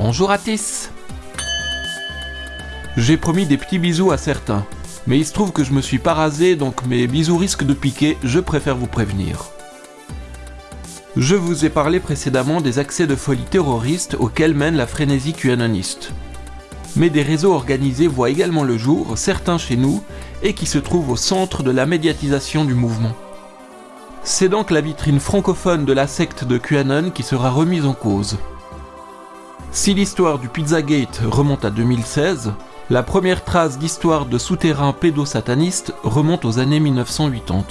Bonjour Atis J'ai promis des petits bisous à certains, mais il se trouve que je me suis pas rasé, donc mes bisous risquent de piquer, je préfère vous prévenir. Je vous ai parlé précédemment des accès de folie terroristes auxquels mène la frénésie QAnoniste. Mais des réseaux organisés voient également le jour, certains chez nous, et qui se trouvent au centre de la médiatisation du mouvement. C'est donc la vitrine francophone de la secte de QAnon qui sera remise en cause. Si l'histoire du Pizzagate remonte à 2016, la première trace d'histoire de souterrain pédosataniste remonte aux années 1980.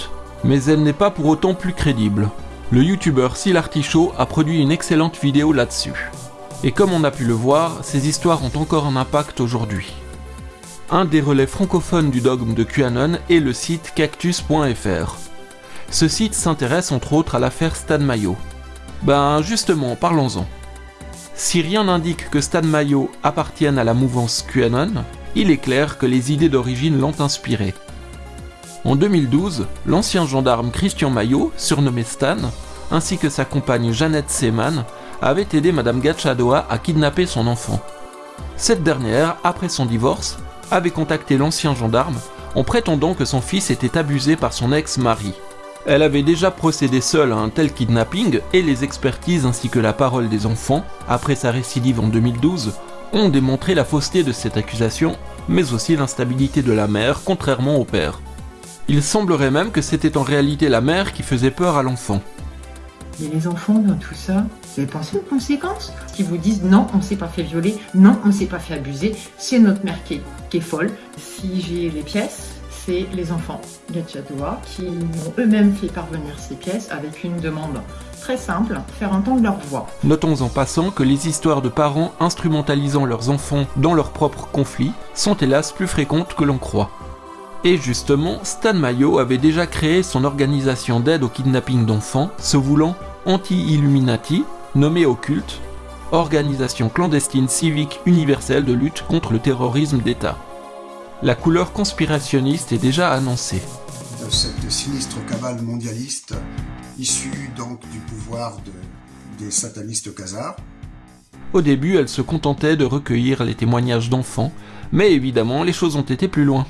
Mais elle n'est pas pour autant plus crédible. Le youtubeur Sil Artichaut a produit une excellente vidéo là-dessus. Et comme on a pu le voir, ces histoires ont encore un impact aujourd'hui. Un des relais francophones du dogme de QAnon est le site cactus.fr. Ce site s'intéresse entre autres à l'affaire Stan Mayo. Ben justement, parlons-en. Si rien n'indique que Stan Mayo appartienne à la mouvance QAnon, il est clair que les idées d'origine l'ont inspiré. En 2012, l'ancien gendarme Christian Mayo, surnommé Stan, ainsi que sa compagne Jeannette Seman, avaient aidé Madame Gatchadoa à kidnapper son enfant. Cette dernière, après son divorce, avait contacté l'ancien gendarme en prétendant que son fils était abusé par son ex-mari. Elle avait déjà procédé seule à un tel kidnapping et les expertises ainsi que la parole des enfants, après sa récidive en 2012, ont démontré la fausseté de cette accusation, mais aussi l'instabilité de la mère, contrairement au père. Il semblerait même que c'était en réalité la mère qui faisait peur à l'enfant. Mais les enfants dans tout ça, vous avez pensé aux conséquences? Qui vous disent non, on ne s'est pas fait violer, non, on ne s'est pas fait abuser, c'est notre mère qui est, qui est folle. Si j'ai les pièces, les enfants Gatchadoa qui ont eux-mêmes fait parvenir ces pièces avec une demande très simple, faire entendre leur voix. Notons en passant que les histoires de parents instrumentalisant leurs enfants dans leurs propres conflits sont hélas plus fréquentes que l'on croit. Et justement, Stan Mayo avait déjà créé son organisation d'aide au kidnapping d'enfants, se voulant anti-Illuminati, nommée Occulte, organisation clandestine civique universelle de lutte contre le terrorisme d'État la couleur conspirationniste est déjà annoncée. De cette sinistre cabale mondialiste, issue donc du pouvoir des satanistes khazars. Au début, elle se contentait de recueillir les témoignages d'enfants, mais évidemment, les choses ont été plus loin.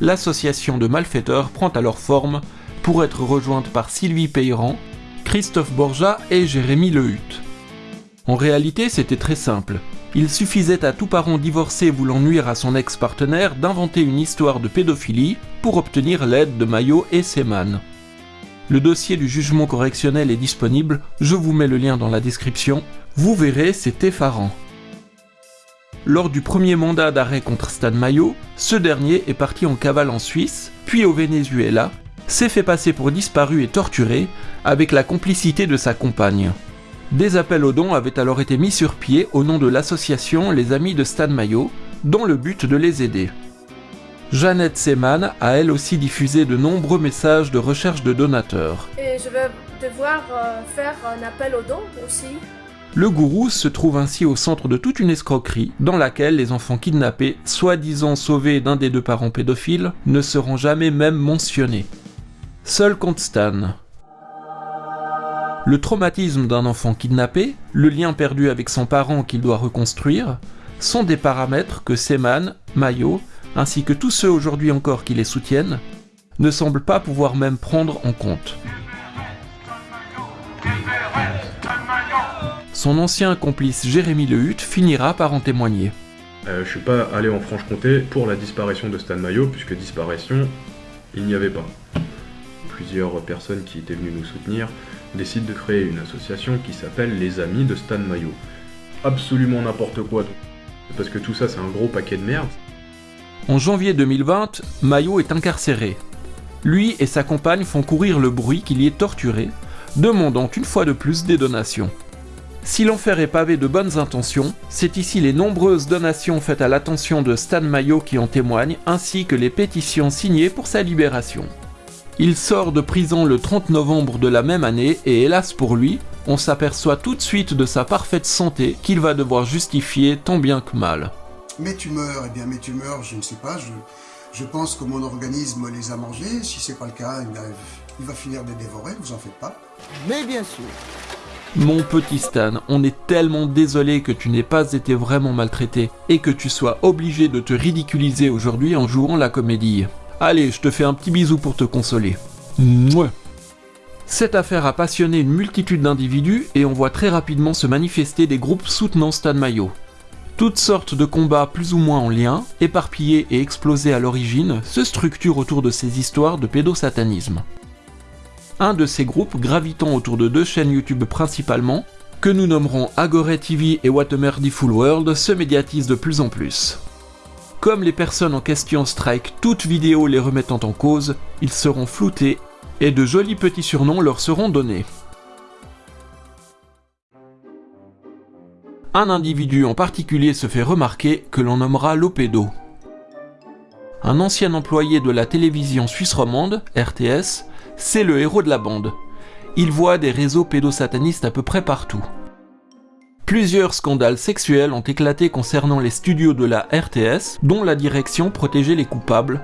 L'association de malfaiteurs prend alors forme pour être rejointe par Sylvie Peyran, Christophe Borja et Jérémy Lehut. En réalité, c'était très simple. Il suffisait à tout parent divorcé voulant nuire à son ex-partenaire d'inventer une histoire de pédophilie pour obtenir l'aide de Mayo et Seman. Le dossier du jugement correctionnel est disponible, je vous mets le lien dans la description, vous verrez, c'est effarant. Lors du premier mandat d'arrêt contre Stan Mayo, ce dernier est parti en cavale en Suisse, puis au Venezuela, s'est fait passer pour disparu et torturé, avec la complicité de sa compagne. Des appels aux dons avaient alors été mis sur pied au nom de l'association Les Amis de Stan Mayo, dans le but de les aider. Jeannette Seman a elle aussi diffusé de nombreux messages de recherche de donateurs. Et je vais devoir euh, faire un appel aux dons aussi. Le gourou se trouve ainsi au centre de toute une escroquerie dans laquelle les enfants kidnappés, soi-disant sauvés d'un des deux parents pédophiles, ne seront jamais même mentionnés. Seul compte Stan, le traumatisme d'un enfant kidnappé, le lien perdu avec son parent qu'il doit reconstruire, sont des paramètres que Seman, Mayo, ainsi que tous ceux aujourd'hui encore qui les soutiennent, ne semblent pas pouvoir même prendre en compte. Son ancien complice Jérémy Lehut finira par en témoigner. Euh, je suis pas allé en Franche-Comté pour la disparition de Stan Mayo, puisque disparition, il n'y avait pas. Plusieurs personnes qui étaient venues nous soutenir décide de créer une association qui s'appelle Les Amis de Stan Mayo. Absolument n'importe quoi. Parce que tout ça, c'est un gros paquet de merde. En janvier 2020, Mayo est incarcéré. Lui et sa compagne font courir le bruit qu'il y est torturé, demandant une fois de plus des donations. Si l'enfer est pavé de bonnes intentions, c'est ici les nombreuses donations faites à l'attention de Stan Mayo qui en témoignent, ainsi que les pétitions signées pour sa libération. Il sort de prison le 30 novembre de la même année et hélas pour lui, on s'aperçoit tout de suite de sa parfaite santé qu'il va devoir justifier tant bien que mal. Mes tumeurs, eh bien mes tumeurs, je ne sais pas, je, je pense que mon organisme les a mangées. Si c'est pas le cas, eh il va finir de les dévorer, vous en faites pas. Mais bien sûr, Mon petit Stan, on est tellement désolé que tu n'aies pas été vraiment maltraité et que tu sois obligé de te ridiculiser aujourd'hui en jouant la comédie. Allez, je te fais un petit bisou pour te consoler. Mouais. Cette affaire a passionné une multitude d'individus et on voit très rapidement se manifester des groupes soutenant Stan Mayo. Toutes sortes de combats plus ou moins en lien, éparpillés et explosés à l'origine, se structurent autour de ces histoires de pédosatanisme un de ces groupes gravitant autour de deux chaînes YouTube principalement, que nous nommerons Agore TV et What a Merciful World, se médiatise de plus en plus. Comme les personnes en question strike toute vidéo les remettant en cause, ils seront floutés et de jolis petits surnoms leur seront donnés. Un individu en particulier se fait remarquer que l'on nommera Lopedo. Un ancien employé de la télévision suisse romande, RTS, c'est le héros de la bande. Il voit des réseaux pédosatanistes à peu près partout. Plusieurs scandales sexuels ont éclaté concernant les studios de la RTS, dont la direction protégeait les coupables.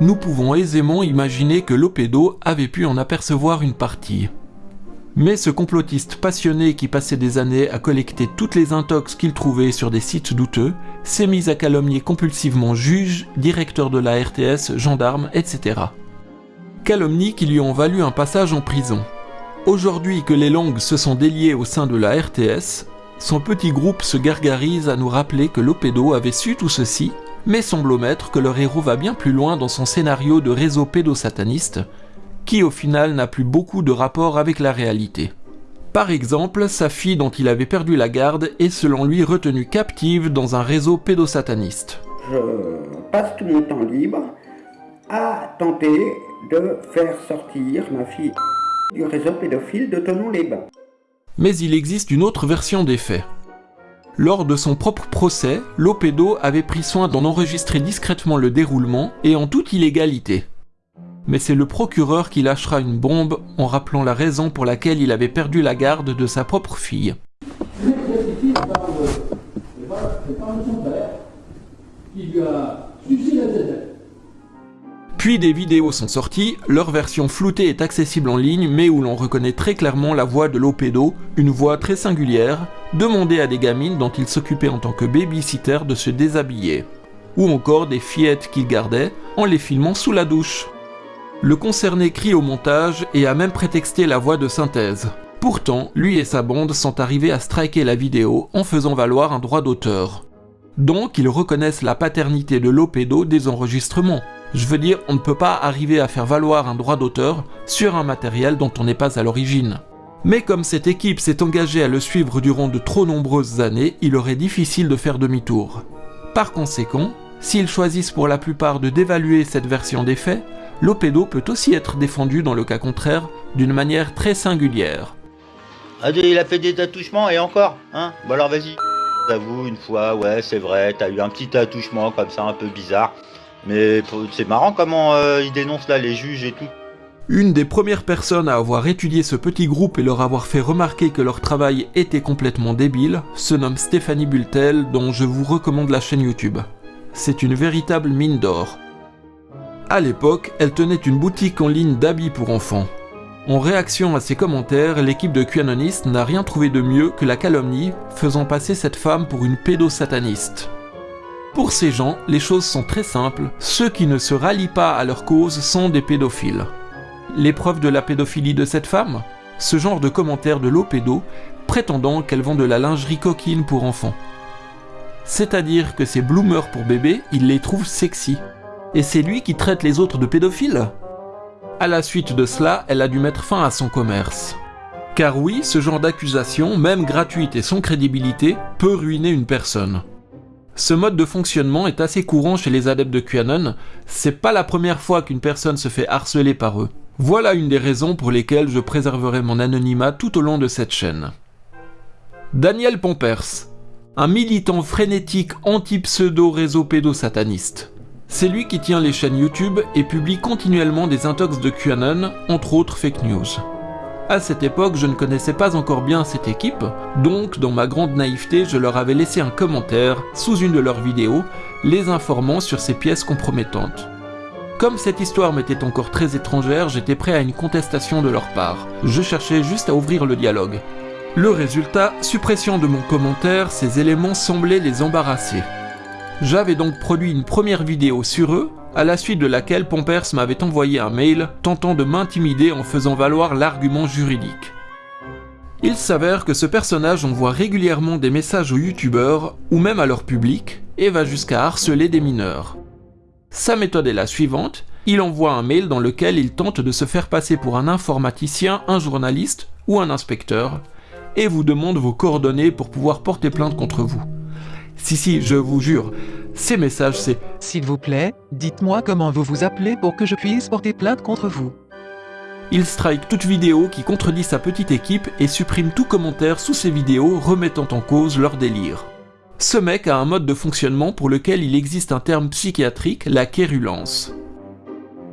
Nous pouvons aisément imaginer que l'Opédo avait pu en apercevoir une partie. Mais ce complotiste passionné qui passait des années à collecter toutes les intox qu'il trouvait sur des sites douteux, s'est mis à calomnier compulsivement juges, directeurs de la RTS, gendarmes, etc calomnies qui lui ont valu un passage en prison. Aujourd'hui que les langues se sont déliées au sein de la RTS, son petit groupe se gargarise à nous rappeler que l'Opédo avait su tout ceci, mais semble omettre que leur héros va bien plus loin dans son scénario de réseau pédosataniste, qui au final n'a plus beaucoup de rapport avec la réalité. Par exemple, sa fille dont il avait perdu la garde est selon lui retenue captive dans un réseau pédosataniste. Je passe tout mon temps libre à tenter de faire sortir ma fille du réseau pédophile de Tonon-les-Bains. Mais il existe une autre version des faits. Lors de son propre procès, l'Opédo avait pris soin d'en enregistrer discrètement le déroulement et en toute illégalité. Mais c'est le procureur qui lâchera une bombe en rappelant la raison pour laquelle il avait perdu la garde de sa propre fille. Puis des vidéos sont sorties, leur version floutée est accessible en ligne mais où l'on reconnaît très clairement la voix de l'Opédo, une voix très singulière, demandée à des gamines dont il s'occupait en tant que babysitter de se déshabiller. Ou encore des fillettes qu'il gardait en les filmant sous la douche. Le concerné crie au montage et a même prétexté la voix de synthèse. Pourtant, lui et sa bande sont arrivés à striker la vidéo en faisant valoir un droit d'auteur. Donc ils reconnaissent la paternité de l'Opédo des enregistrements. Je veux dire, on ne peut pas arriver à faire valoir un droit d'auteur sur un matériel dont on n'est pas à l'origine. Mais comme cette équipe s'est engagée à le suivre durant de trop nombreuses années, il aurait difficile de faire demi-tour. Par conséquent, s'ils choisissent pour la plupart de dévaluer cette version des faits, l'Opédo peut aussi être défendu dans le cas contraire d'une manière très singulière. Il a fait des attouchements et encore, hein? Bon alors vas-y. J'avoue, une fois, ouais, c'est vrai, t'as eu un petit attouchement comme ça un peu bizarre. Mais c'est marrant comment euh, ils dénoncent là les juges et tout. Une des premières personnes à avoir étudié ce petit groupe et leur avoir fait remarquer que leur travail était complètement débile se nomme Stéphanie Bultel, dont je vous recommande la chaîne YouTube. C'est une véritable mine d'or. À l'époque, elle tenait une boutique en ligne d'habits pour enfants. En réaction à ces commentaires, l'équipe de QAnonist n'a rien trouvé de mieux que la calomnie, faisant passer cette femme pour une pédosataniste. Pour ces gens, les choses sont très simples, ceux qui ne se rallient pas à leur cause sont des pédophiles. L'épreuve de la pédophilie de cette femme? Ce genre de commentaire de l'Opédo prétendant qu'elle vend de la lingerie coquine pour enfants. C'est-à-dire que ces bloomers pour bébés, il les trouve sexy. Et c'est lui qui traite les autres de pédophiles? À la suite de cela, elle a dû mettre fin à son commerce. Car oui, ce genre d'accusation, même gratuite et sans crédibilité, peut ruiner une personne. Ce mode de fonctionnement est assez courant chez les adeptes de QAnon, c'est pas la première fois qu'une personne se fait harceler par eux. Voilà une des raisons pour lesquelles je préserverai mon anonymat tout au long de cette chaîne. Daniel Pompers, un militant frénétique anti-pseudo réseau pédosataniste. C'est lui qui tient les chaînes YouTube et publie continuellement des intox de QAnon, entre autres fake news. À cette époque, je ne connaissais pas encore bien cette équipe, donc dans ma grande naïveté, je leur avais laissé un commentaire sous une de leurs vidéos, les informant sur ces pièces compromettantes. Comme cette histoire m'était encore très étrangère, j'étais prêt à une contestation de leur part. Je cherchais juste à ouvrir le dialogue. Le résultat, suppression de mon commentaire, ces éléments semblaient les embarrasser. J'avais donc produit une première vidéo sur eux, à la suite de laquelle Pompers m'avait envoyé un mail tentant de m'intimider en faisant valoir l'argument juridique. Il s'avère que ce personnage envoie régulièrement des messages aux youtubeurs ou même à leur public et va jusqu'à harceler des mineurs. Sa méthode est la suivante, il envoie un mail dans lequel il tente de se faire passer pour un informaticien, un journaliste ou un inspecteur, et vous demande vos coordonnées pour pouvoir porter plainte contre vous. Si si, je vous jure, ces messages c'est S'il vous plaît, dites-moi comment vous vous appelez pour que je puisse porter plainte contre vous. Il strike toute vidéo qui contredit sa petite équipe et supprime tout commentaire sous ses vidéos remettant en cause leur délire. Ce mec a un mode de fonctionnement pour lequel il existe un terme psychiatrique, la quérulence.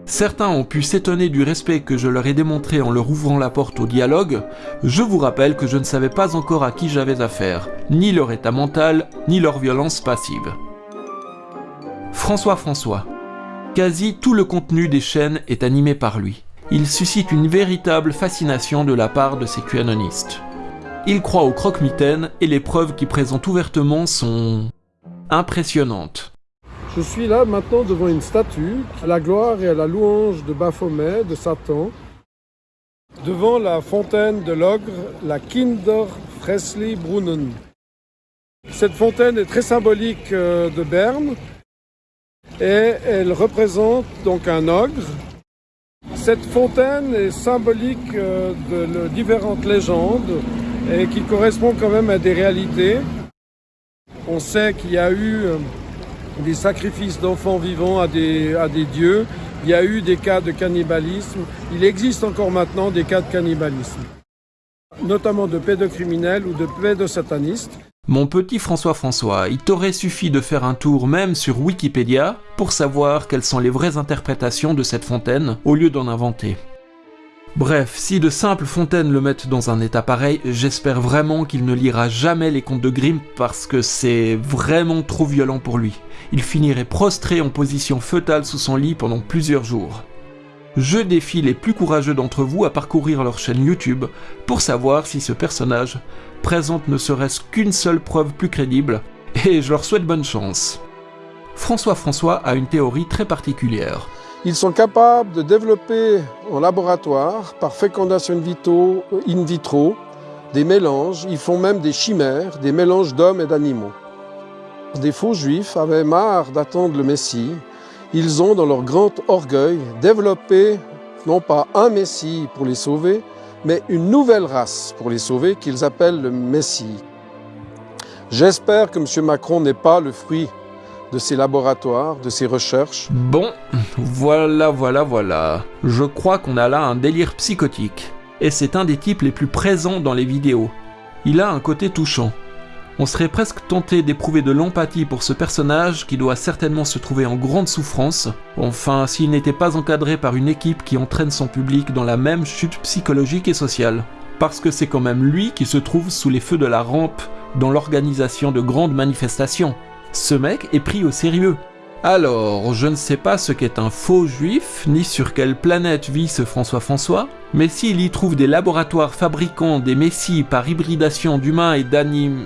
Certains ont pu s'étonner du respect que je leur ai démontré en leur ouvrant la porte au dialogue, je vous rappelle que je ne savais pas encore à qui j'avais affaire, ni leur état mental, ni leur violence passive. François François. Quasi tout le contenu des chaînes est animé par lui. Il suscite une véritable fascination de la part de ces QAnonistes. Il croit aux croque-mitaines et les preuves qu'il présente ouvertement sont impressionnantes. Je suis là maintenant devant une statue à la gloire et à la louange de Baphomet, de Satan, devant la fontaine de l'ogre, la Kinder Fresley Brunnen. Cette fontaine est très symbolique euh, de Berne et elle représente donc un ogre. Cette fontaine est symbolique euh, de différentes légendes et qui correspond quand même à des réalités. On sait qu'il y a eu euh, des sacrifices d'enfants vivants à des, dieux. Il y a eu des cas de cannibalisme. Il existe encore maintenant des cas de cannibalisme, notamment de pédocriminels ou de pédosatanistes. Mon petit François François, il t'aurait suffi de faire un tour même sur Wikipédia pour savoir quelles sont les vraies interprétations de cette fontaine au lieu d'en inventer. Bref, si de simples fontaines le mettent dans un état pareil, j'espère vraiment qu'il ne lira jamais les contes de Grimm parce que c'est vraiment trop violent pour lui. Il finirait prostré en position fœtale sous son lit pendant plusieurs jours. Je défie les plus courageux d'entre vous à parcourir leur chaîne YouTube pour savoir si ce personnage présente ne serait-ce qu'une seule preuve plus crédible, et je leur souhaite bonne chance. François François a une théorie très particulière. Ils sont capables de développer en laboratoire, par fécondation in vitro, des mélanges. Ils font même des chimères, des mélanges d'hommes et d'animaux. Des faux juifs avaient marre d'attendre le Messie. Ils ont, dans leur grand orgueil, développé non pas un Messie pour les sauver, mais une nouvelle race pour les sauver qu'ils appellent le Messie. J'espère que M. Macron n'est pas le fruit de ces laboratoires, de ces recherches. Bon, voilà, voilà, voilà. Je crois qu'on a là un délire psychotique. Et c'est un des types les plus présents dans les vidéos. Il a un côté touchant. On serait presque tenté d'éprouver de l'empathie pour ce personnage qui doit certainement se trouver en grande souffrance, enfin s'il n'était pas encadré par une équipe qui entraîne son public dans la même chute psychologique et sociale. Parce que c'est quand même lui qui se trouve sous les feux de la rampe dans l'organisation de grandes manifestations. Ce mec est pris au sérieux. Alors, je ne sais pas ce qu'est un faux juif, ni sur quelle planète vit ce François François, mais s'il y trouve des laboratoires fabriquant des messies par hybridation d'humains et d'animes...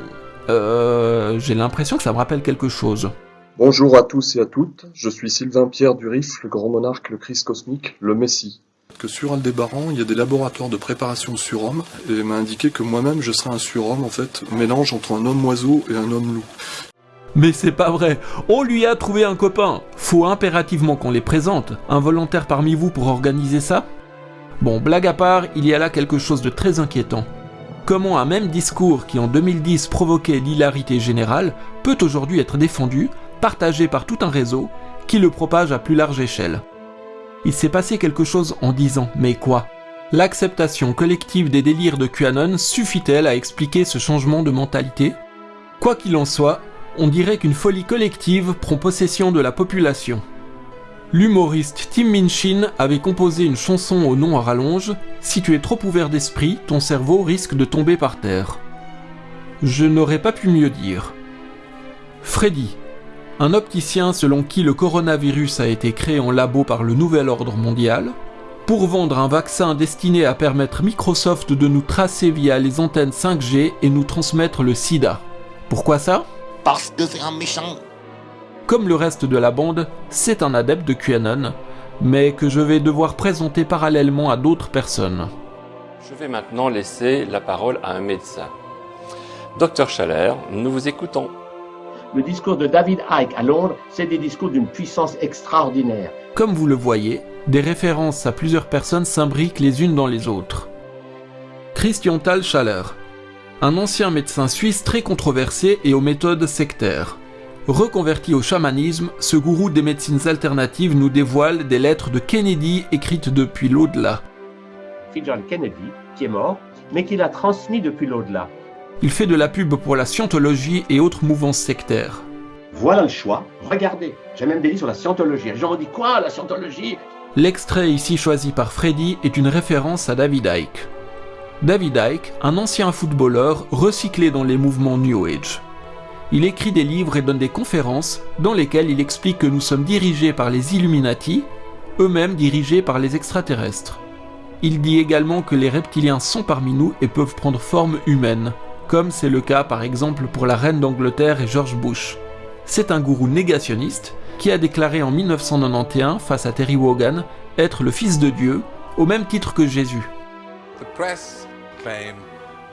Euh, j'ai l'impression que ça me rappelle quelque chose. Bonjour à tous et à toutes, je suis Sylvain Pierre Duris, le grand monarque, le Christ cosmique, le Messie. Que sur Aldébaran, il y a des laboratoires de préparation de surhomme, et il m'a indiqué que moi-même je serais un surhomme en fait, mélange entre un homme oiseau et un homme loup. Mais c'est pas vrai, on lui a trouvé un copain. Faut impérativement qu'on les présente. Un volontaire parmi vous pour organiser ça? Bon, blague à part, il y a là quelque chose de très inquiétant. Comment un même discours qui en 2010 provoquait l'hilarité générale peut aujourd'hui être défendu, partagé par tout un réseau, qui le propage à plus large échelle? Il s'est passé quelque chose en 10 ans, mais quoi? L'acceptation collective des délires de QAnon suffit-elle à expliquer ce changement de mentalité? Quoi qu'il en soit, on dirait qu'une folie collective prend possession de la population. L'humoriste Tim Minchin avait composé une chanson au nom à rallonge Si tu es trop ouvert d'esprit, ton cerveau risque de tomber par terre. Je n'aurais pas pu mieux dire. Freddy, un opticien selon qui le coronavirus a été créé en labo par le nouvel ordre mondial, pour vendre un vaccin destiné à permettre Microsoft de nous tracer via les antennes 5G et nous transmettre le sida. Pourquoi ça? Parce que c'est un méchant. Comme le reste de la bande, c'est un adepte de QAnon, mais que je vais devoir présenter parallèlement à d'autres personnes. Je vais maintenant laisser la parole à un médecin. Docteur Chalère, nous vous écoutons. Le discours de David Icke à Londres, c'est des discours d'une puissance extraordinaire. Comme vous le voyez, des références à plusieurs personnes s'imbriquent les unes dans les autres. Christian Tal Schaller, un ancien médecin suisse très controversé et aux méthodes sectaires. Reconverti au chamanisme, ce gourou des médecines alternatives nous dévoile des lettres de Kennedy écrites depuis l'au-delà. John Kennedy, qui est mort, mais qui l'a transmis depuis l'au-delà. Il fait de la pub pour la scientologie et autres mouvances sectaires. Voilà le choix. Regardez, j'ai même des livres sur la scientologie. Les gens me disent quoi, la scientologie? L'extrait ici choisi par Freddy est une référence à David Icke. David Icke, un ancien footballeur recyclé dans les mouvements New Age. Il écrit des livres et donne des conférences dans lesquelles il explique que nous sommes dirigés par les Illuminati, eux-mêmes dirigés par les extraterrestres. Il dit également que les reptiliens sont parmi nous et peuvent prendre forme humaine, comme c'est le cas par exemple pour la reine d'Angleterre et George Bush. C'est un gourou négationniste qui a déclaré en 1991 face à Terry Wogan être le fils de Dieu au même titre que Jésus. The press claim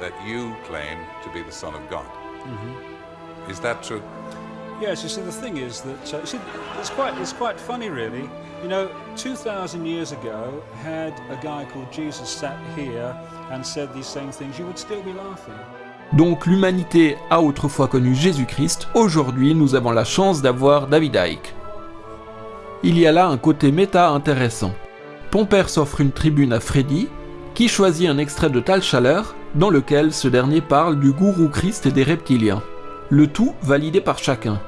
that you claim to be the son of God. Is that true? Yes, you see, the thing is that uh, you see, it's quite it's quite funny, really. You know, 2,000 years ago, had a guy called Jesus sat here and said these same things, you would still be laughing. Donc l'humanité a autrefois connu Jésus-Christ, aujourd'hui nous avons la chance d'avoir David Icke. Il y a là un côté méta intéressant. Pomper s'offre une tribune à Freddy, qui choisit un extrait de Tal Chaleur, dans lequel ce dernier parle du gourou Christ et des reptiliens. Le tout validé par chacun.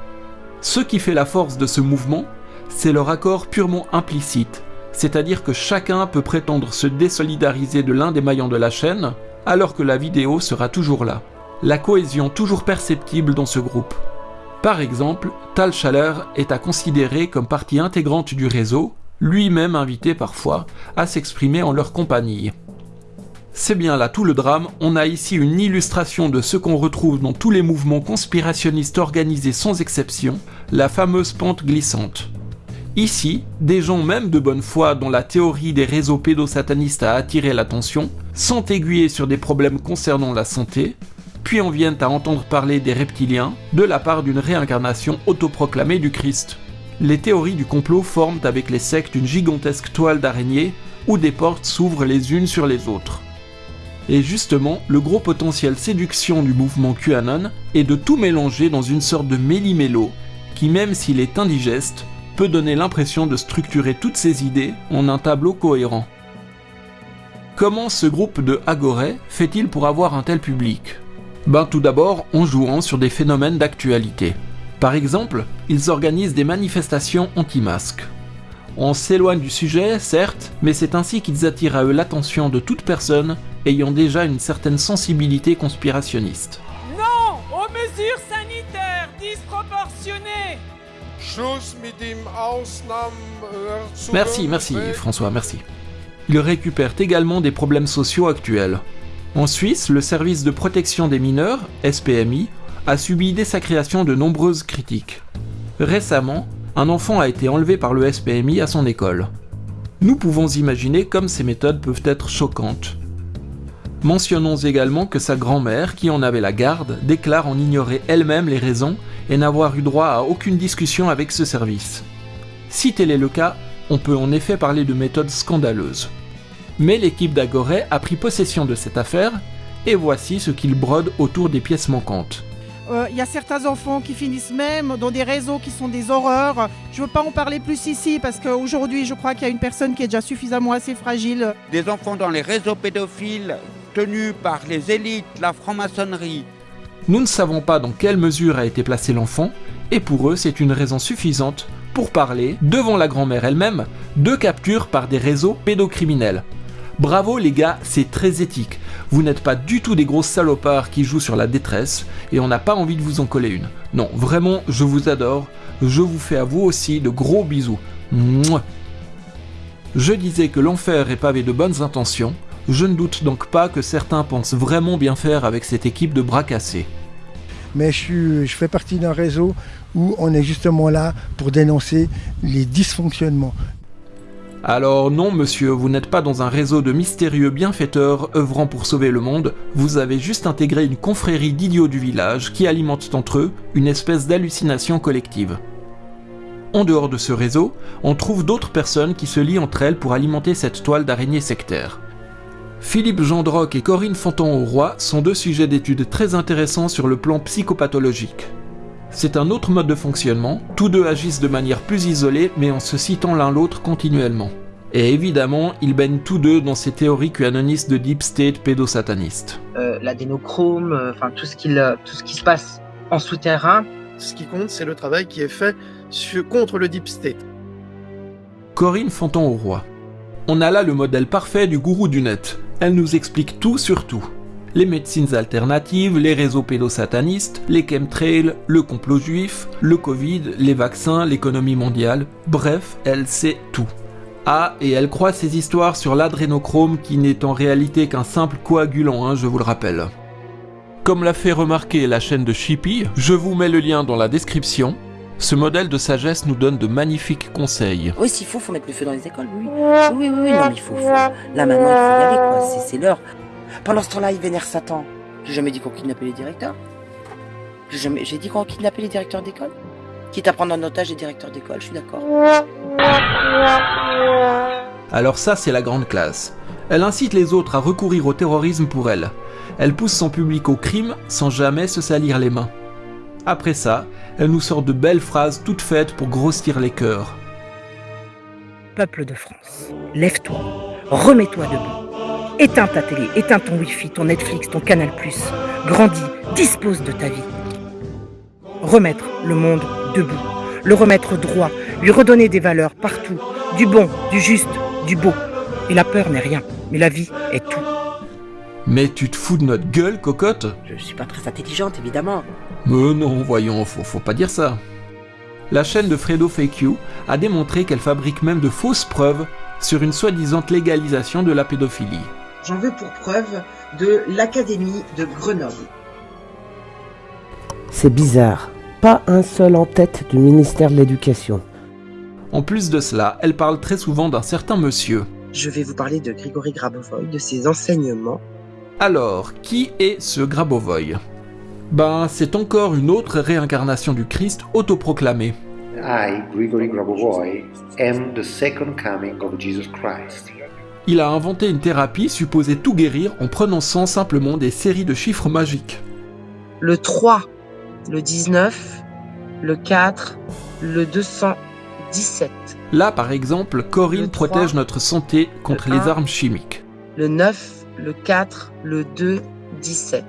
Ce qui fait la force de ce mouvement, c'est leur accord purement implicite, c'est-à-dire que chacun peut prétendre se désolidariser de l'un des maillons de la chaîne, alors que la vidéo sera toujours là. La cohésion toujours perceptible dans ce groupe. Par exemple, Tal Chaleur est à considérer comme partie intégrante du réseau, lui-même invité parfois à s'exprimer en leur compagnie. C'est bien là tout le drame, on a ici une illustration de ce qu'on retrouve dans tous les mouvements conspirationnistes organisés sans exception, la fameuse pente glissante. Ici, des gens même de bonne foi dont la théorie des réseaux pédosatanistes a attiré l'attention, sont aiguillés sur des problèmes concernant la santé, puis en viennent à entendre parler des reptiliens de la part d'une réincarnation autoproclamée du Christ. Les théories du complot forment avec les sectes une gigantesque toile d'araignée où des portes s'ouvrent les unes sur les autres. Et justement, le gros potentiel séduction du mouvement QAnon est de tout mélanger dans une sorte de méli-mélo qui, même s'il est indigeste, peut donner l'impression de structurer toutes ces idées en un tableau cohérent. Comment ce groupe de Agoré fait-il pour avoir un tel public? Ben tout d'abord en jouant sur des phénomènes d'actualité. Par exemple, ils organisent des manifestations anti-masques. On s'éloigne du sujet, certes, mais c'est ainsi qu'ils attirent à eux l'attention de toute personne ayant déjà une certaine sensibilité conspirationniste. Non aux mesures sanitaires disproportionnées Merci, merci François, merci. Ils récupèrent également des problèmes sociaux actuels. En Suisse, le service de protection des mineurs, SPMI, a subi dès sa création de nombreuses critiques. Récemment, un enfant a été enlevé par le SPMI à son école. Nous pouvons imaginer comme ces méthodes peuvent être choquantes. Mentionnons également que sa grand-mère, qui en avait la garde, déclare en ignorer elle-même les raisons et n'avoir eu droit à aucune discussion avec ce service. Si tel est le cas, on peut en effet parler de méthodes scandaleuses. Mais l'équipe d'Agoré a pris possession de cette affaire, et voici ce qu'il brode autour des pièces manquantes. Il y a certains enfants qui finissent même dans des réseaux qui sont des horreurs. Je ne veux pas en parler plus ici parce qu'aujourd'hui, je crois qu'il y a une personne qui est déjà suffisamment assez fragile. Des enfants dans les réseaux pédophiles par les élites, la franc-maçonnerie. Nous ne savons pas dans quelle mesure a été placé l'enfant, et pour eux, c'est une raison suffisante pour parler, devant la grand-mère elle-même, de capture par des réseaux pédocriminels. Bravo les gars, c'est très éthique. Vous n'êtes pas du tout des grosses salopards qui jouent sur la détresse et on n'a pas envie de vous en coller une. Non, vraiment, je vous adore. Je vous fais à vous aussi de gros bisous. Je disais que l'enfer est pavé de bonnes intentions, je ne doute donc pas que certains pensent vraiment bien faire avec cette équipe de bras cassés. Mais je, suis, je fais partie d'un réseau où on est justement là pour dénoncer les dysfonctionnements. Alors non monsieur, vous n'êtes pas dans un réseau de mystérieux bienfaiteurs œuvrant pour sauver le monde, vous avez juste intégré une confrérie d'idiots du village qui alimentent entre eux une espèce d'hallucination collective. En dehors de ce réseau, on trouve d'autres personnes qui se lient entre elles pour alimenter cette toile d'araignée sectaire. Philippe Gendroc et Corinne Fontan-au-Roi sont deux sujets d'études très intéressants sur le plan psychopathologique. C'est un autre mode de fonctionnement, tous deux agissent de manière plus isolée mais en se citant l'un l'autre continuellement. Et évidemment, ils baignent tous deux dans ces théories QAnonistes de deep state pédosataniste. Euh, L'adénochrome, euh, enfin tout, ce qui, tout ce qui se passe en souterrain. Ce qui compte, c'est le travail qui est fait sur, contre le deep state. Corinne Fontan-au-Roi. On a là le modèle parfait du gourou du net. Elle nous explique tout sur tout les médecines alternatives, les réseaux pédosatanistes, les chemtrails, le complot juif, le Covid, les vaccins, l'économie mondiale, bref, elle sait tout. Ah, et elle croit ses histoires sur l'adrénochrome qui n'est en réalité qu'un simple coagulant, hein, je vous le rappelle. Comme l'a fait remarquer la chaîne de Shippy, je vous mets le lien dans la description. Ce modèle de sagesse nous donne de magnifiques conseils. Oui, s'il faut, faut mettre le feu dans les écoles, oui. Oui, oui, oui, non, mais il faut, faut. Là, maintenant, il faut y aller, quoi. C'est l'heure. Pendant ce temps-là, il vénère Satan. J'ai jamais dit qu'on kidnappait les directeurs. J'ai jamais... dit qu'on kidnappait les directeurs d'école. Quitte à prendre en otage les directeurs d'école, je suis d'accord. Alors ça, c'est la grande classe. Elle incite les autres à recourir au terrorisme pour elle. Elle pousse son public au crime sans jamais se salir les mains. Après ça, elle nous sort de belles phrases toutes faites pour grossir les cœurs. Peuple de France, lève-toi, remets-toi debout. Éteins ta télé, éteins ton wifi, ton Netflix, ton Canal+. Grandis, dispose de ta vie. Remettre le monde debout, le remettre droit, lui redonner des valeurs partout, du bon, du juste, du beau. Et la peur n'est rien, mais la vie est tout. Mais tu te fous de notre gueule, cocotte? Je suis pas très intelligente, évidemment. Mais non, voyons, faut, faut pas dire ça. La chaîne de Fredo Fake You a démontré qu'elle fabrique même de fausses preuves sur une soi-disant légalisation de la pédophilie. J'en veux pour preuve de l'Académie de Grenoble. C'est bizarre. Pas un seul en tête du ministère de l'Éducation. En plus de cela, elle parle très souvent d'un certain monsieur. Je vais vous parler de Grigory Grabovoy, de ses enseignements. Alors, qui est ce Grabovoy? Ben, c'est encore une autre réincarnation du Christ autoproclamé. I, Grigory Grabovoy, am the second coming of Jesus Christ il a inventé une thérapie supposée tout guérir en prononçant simplement des séries de chiffres magiques. Le 3, le 19, le 4, le 217. Là, par exemple, Corinne protège notre santé contre les armes chimiques. Le 9, le 4, le 2, 17.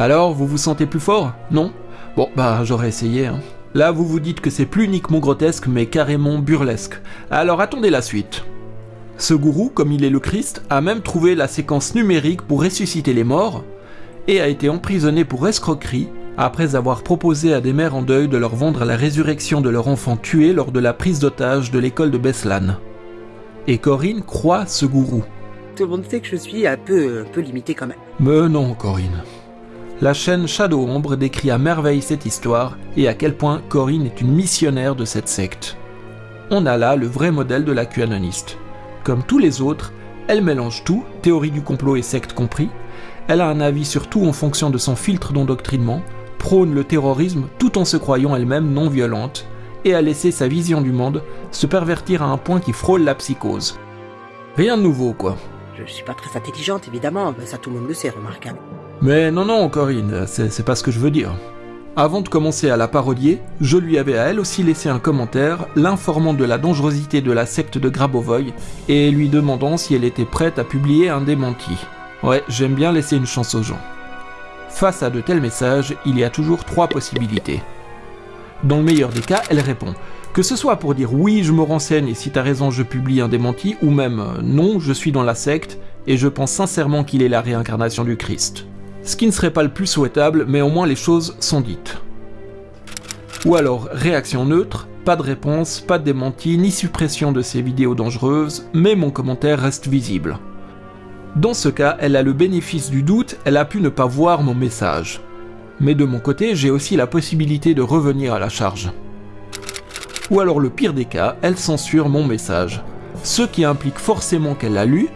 Alors, vous vous sentez plus fort Non? Bon, bah j'aurais essayé. Hein. Là, vous vous dites que c'est plus uniquement grotesque, mais carrément burlesque. Alors attendez la suite. Ce gourou, comme il est le Christ, a même trouvé la séquence numérique pour ressusciter les morts, et a été emprisonné pour escroquerie après avoir proposé à des mères en deuil de leur vendre la résurrection de leur enfant tué lors de la prise d'otage de l'école de Beslan. Et Corinne croit ce gourou. Tout le monde sait que je suis un peu, un peu limité quand même. Mais non, Corinne. La chaîne Shadow Ombre décrit à merveille cette histoire et à quel point Corinne est une missionnaire de cette secte. On a là le vrai modèle de la QAnoniste. Comme tous les autres, elle mélange tout, théorie du complot et secte compris. Elle a un avis sur tout en fonction de son filtre d'endoctrinement, prône le terrorisme tout en se croyant elle-même non violente, et a laissé sa vision du monde se pervertir à un point qui frôle la psychose. Rien de nouveau, quoi. Je suis pas très intelligente, évidemment, ça tout le monde le sait, remarquable. Mais non, non, Corinne, c'est pas ce que je veux dire. Avant de commencer à la parodier, je lui avais à elle aussi laissé un commentaire l'informant de la dangerosité de la secte de Grabovoy et lui demandant si elle était prête à publier un démenti. Ouais, j'aime bien laisser une chance aux gens. Face à de tels messages, il y a toujours trois possibilités. Dans le meilleur des cas, elle répond. Que ce soit pour dire oui, je me renseigne et si t'as raison, je publie un démenti, ou même non, je suis dans la secte et je pense sincèrement qu'il est la réincarnation du Christ ce qui ne serait pas le plus souhaitable, mais au moins les choses sont dites. Ou alors, réaction neutre, pas de réponse, pas de démenti, ni suppression de ces vidéos dangereuses, mais mon commentaire reste visible. Dans ce cas, elle a le bénéfice du doute, elle a pu ne pas voir mon message. Mais de mon côté, j'ai aussi la possibilité de revenir à la charge. Ou alors le pire des cas, elle censure mon message, ce qui implique forcément qu'elle l'a lu,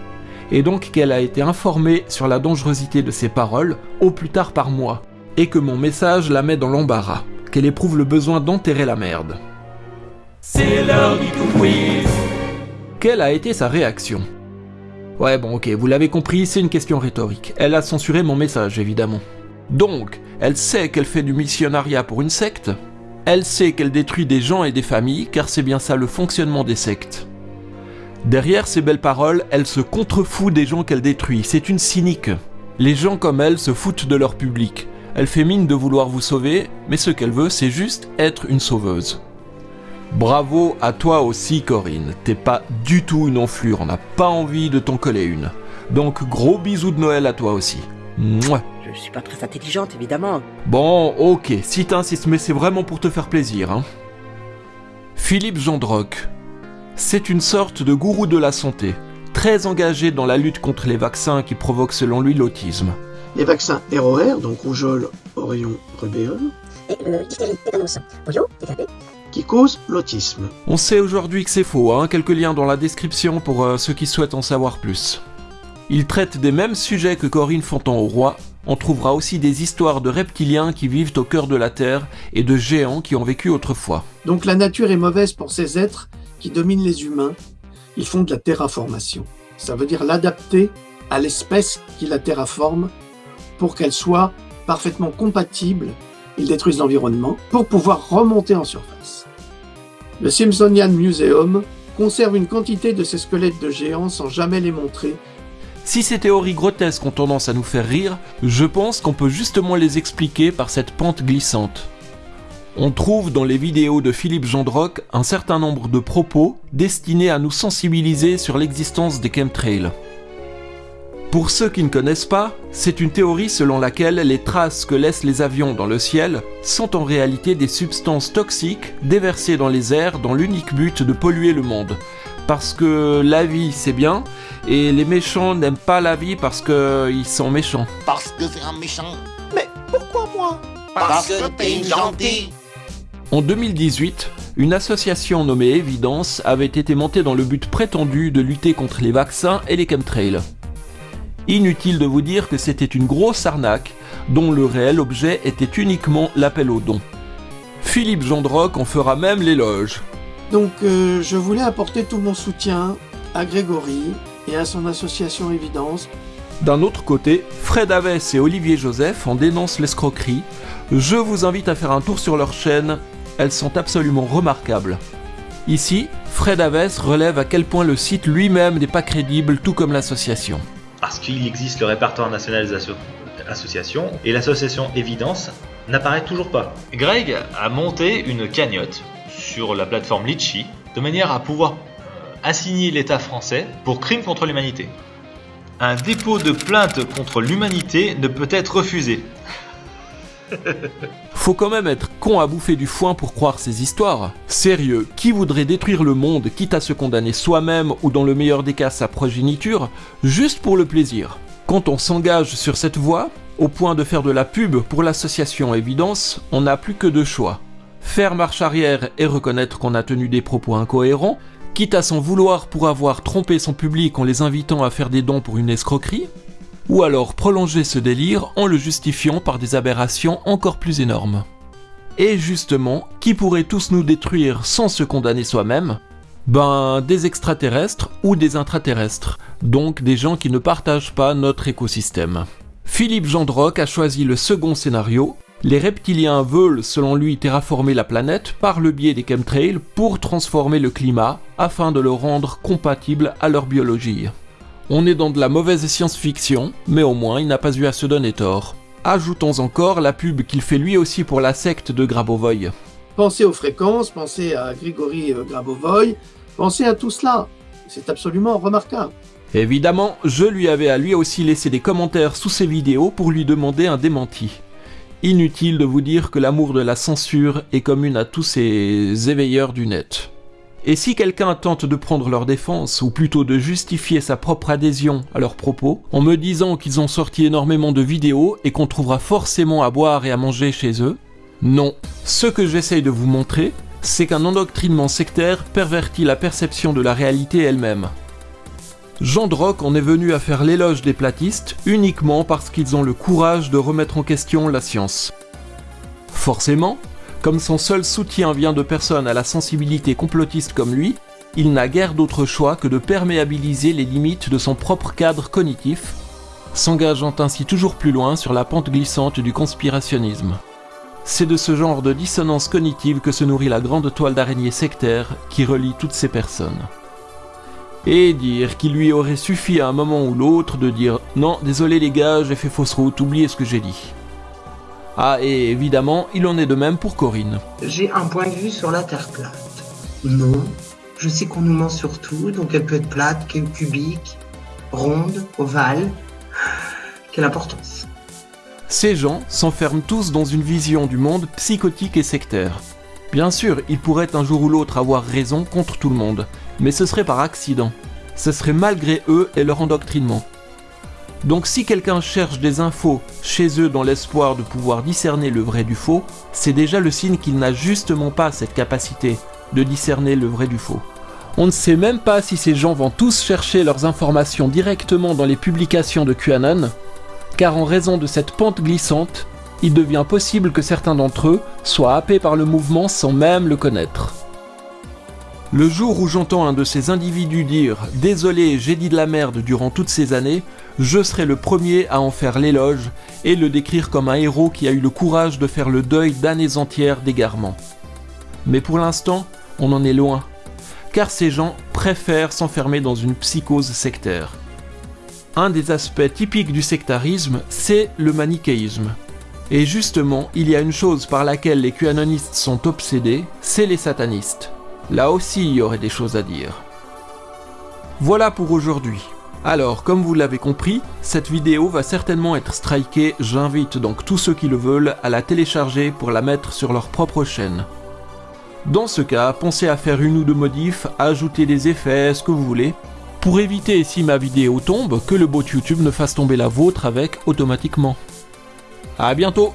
et donc qu'elle a été informée sur la dangerosité de ses paroles, au plus tard par moi, et que mon message la met dans l'embarras, qu'elle éprouve le besoin d'enterrer la merde. C'est l'heure du quiz Quelle a été sa réaction? Ouais bon ok, vous l'avez compris, c'est une question rhétorique. Elle a censuré mon message évidemment. Donc, elle sait qu'elle fait du missionnariat pour une secte? Elle sait qu'elle détruit des gens et des familles, car c'est bien ça le fonctionnement des sectes. Derrière ces belles paroles, elle se contrefout des gens qu'elle détruit, c'est une cynique. Les gens comme elle se foutent de leur public. Elle fait mine de vouloir vous sauver, mais ce qu'elle veut, c'est juste être une sauveuse. Bravo à toi aussi Corinne, t'es pas du tout une enflure, on n'a pas envie de t'en coller une. Donc gros bisous de Noël à toi aussi. Mouah. Je suis pas très intelligente, évidemment. Bon, ok, si t'insistes, mais c'est vraiment pour te faire plaisir. Hein. Philippe Jandroc. C'est une sorte de gourou de la santé, très engagé dans la lutte contre les vaccins qui provoquent selon lui l'autisme. Les vaccins ROR, donc rougeole, orion, rubéole, Et le diphtérie, tétanos, polio, TTP. qui causent l'autisme. On sait aujourd'hui que c'est faux, hein, quelques liens dans la description pour euh, ceux qui souhaitent en savoir plus. Il traite des mêmes sujets que Corinne Fontan au roi. On trouvera aussi des histoires de reptiliens qui vivent au cœur de la Terre et de géants qui ont vécu autrefois. Donc la nature est mauvaise pour ces êtres qui dominent les humains. Ils font de la terraformation. Ça veut dire l'adapter à l'espèce qui la terraforme pour qu'elle soit parfaitement compatible. Ils détruisent l'environnement pour pouvoir remonter en surface. Le Smithsonian Museum conserve une quantité de ces squelettes de géants sans jamais les montrer Si ces théories grotesques ont tendance à nous faire rire, je pense qu'on peut justement les expliquer par cette pente glissante. On trouve dans les vidéos de Philippe Jandroc un certain nombre de propos destinés à nous sensibiliser sur l'existence des chemtrails. Pour ceux qui ne connaissent pas, c'est une théorie selon laquelle les traces que laissent les avions dans le ciel sont en réalité des substances toxiques déversées dans les airs dans l'unique but de polluer le monde. Parce que la vie c'est bien, et les méchants n'aiment pas la vie parce qu'ils sont méchants. Parce que c'est un méchant. Mais pourquoi moi? Parce que t'es une gentille. En 2018, une association nommée Evidence avait été montée dans le but prétendu de lutter contre les vaccins et les chemtrails. Inutile de vous dire que c'était une grosse arnaque dont le réel objet était uniquement l'appel aux dons. Philippe Jandroc en fera même l'éloge. Donc euh, je voulais apporter tout mon soutien à Grégory et à son association Évidence. D'un autre côté, Fred Avès et Olivier Joseph en dénoncent l'escroquerie. Je vous invite à faire un tour sur leur chaîne, elles sont absolument remarquables. Ici, Fred Avès relève à quel point le site lui-même n'est pas crédible, tout comme l'association. Parce qu'il existe le répertoire national des asso- associations et l'association Évidence n'apparaît toujours pas. Greg a monté une cagnotte sur la plateforme Litchi de manière à pouvoir assigner l'État français pour crimes contre l'humanité. Un dépôt de plainte contre l'humanité ne peut être refusé. Faut quand même être con à bouffer du foin pour croire ces histoires. Sérieux, qui voudrait détruire le monde quitte à se condamner soi-même ou dans le meilleur des cas sa progéniture, juste pour le plaisir? Quand on s'engage sur cette voie, au point de faire de la pub pour l'association Évidence, on n'a plus que deux choix. Faire marche arrière et reconnaître qu'on a tenu des propos incohérents, quitte à s'en vouloir pour avoir trompé son public en les invitant à faire des dons pour une escroquerie, ou alors prolonger ce délire en le justifiant par des aberrations encore plus énormes. Et justement, qui pourrait tous nous détruire sans se condamner soi-même? Ben, des extraterrestres ou des intraterrestres, donc des gens qui ne partagent pas notre écosystème. Philippe Jandroc a choisi le second scénario. Les reptiliens veulent, selon lui, terraformer la planète par le biais des chemtrails pour transformer le climat afin de le rendre compatible à leur biologie. On est dans de la mauvaise science-fiction, mais au moins il n'a pas eu à se donner tort. Ajoutons encore la pub qu'il fait lui aussi pour la secte de Grabovoy. Pensez aux fréquences, pensez à Grigory euh, Grabovoy, pensez à tout cela. C'est absolument remarquable. Évidemment, je lui avais à lui aussi laissé des commentaires sous ses vidéos pour lui demander un démenti. Inutile de vous dire que l'amour de la censure est commune à tous ces éveilleurs du net. Et si quelqu'un tente de prendre leur défense, ou plutôt de justifier sa propre adhésion à leurs propos, en me disant qu'ils ont sorti énormément de vidéos et qu'on trouvera forcément à boire et à manger chez eux, non. Ce que j'essaye de vous montrer, c'est qu'un endoctrinement sectaire pervertit la perception de la réalité elle-même. Jean Droc en est venu à faire l'éloge des platistes uniquement parce qu'ils ont le courage de remettre en question la science. Forcément, comme son seul soutien vient de personnes à la sensibilité complotiste comme lui, il n'a guère d'autre choix que de perméabiliser les limites de son propre cadre cognitif, s'engageant ainsi toujours plus loin sur la pente glissante du conspirationnisme. C'est de ce genre de dissonance cognitive que se nourrit la grande toile d'araignée sectaire qui relie toutes ces personnes. Et dire qu'il lui aurait suffi à un moment ou l'autre de dire non, désolé les gars, j'ai fait fausse route, oubliez ce que j'ai dit. Ah, et évidemment, il en est de même pour Corinne. J'ai un point de vue sur la Terre plate. Non. Je sais qu'on nous ment sur tout, donc elle peut être plate, cubique, ronde, ovale. Quelle importance. Ces gens s'enferment tous dans une vision du monde psychotique et sectaire. Bien sûr, ils pourraient un jour ou l'autre avoir raison contre tout le monde, mais ce serait par accident. Ce serait malgré eux et leur endoctrinement. Donc si quelqu'un cherche des infos chez eux dans l'espoir de pouvoir discerner le vrai du faux, c'est déjà le signe qu'il n'a justement pas cette capacité de discerner le vrai du faux. On ne sait même pas si ces gens vont tous chercher leurs informations directement dans les publications de QAnon, car en raison de cette pente glissante, il devient possible que certains d'entre eux soient happés par le mouvement sans même le connaître. Le jour où j'entends un de ces individus dire ⁇ Désolé, j'ai dit de la merde durant toutes ces années ⁇ je serai le premier à en faire l'éloge et le décrire comme un héros qui a eu le courage de faire le deuil d'années entières d'égarement. Mais pour l'instant, on en est loin, car ces gens préfèrent s'enfermer dans une psychose sectaire. Un des aspects typiques du sectarisme, c'est le manichéisme. Et justement, il y a une chose par laquelle les QAnonistes sont obsédés, c'est les satanistes. Là aussi, il y aurait des choses à dire. Voilà pour aujourd'hui. Alors, comme vous l'avez compris, cette vidéo va certainement être strikée, j'invite donc tous ceux qui le veulent à la télécharger pour la mettre sur leur propre chaîne. Dans ce cas, pensez à faire une ou deux modifs, ajouter des effets, ce que vous voulez, pour éviter si ma vidéo tombe, que le bot YouTube ne fasse tomber la vôtre avec automatiquement. A bientôt